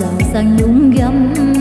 giàu sang nhung gấm.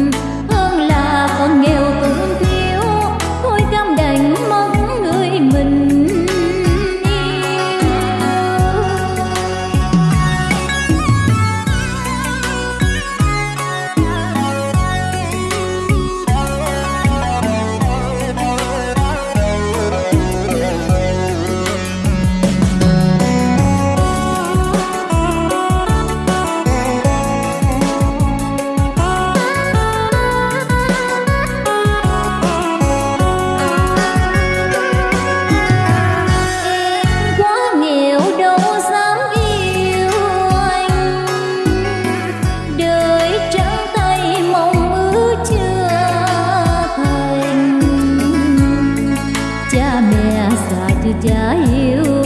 từ cha yêu.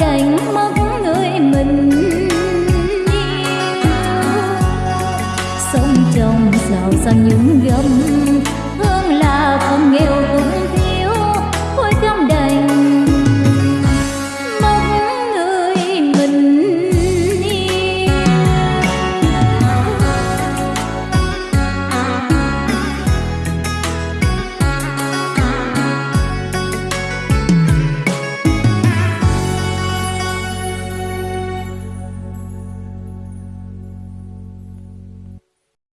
đành mong người mình yêu. Sống trong giàu sang những gấm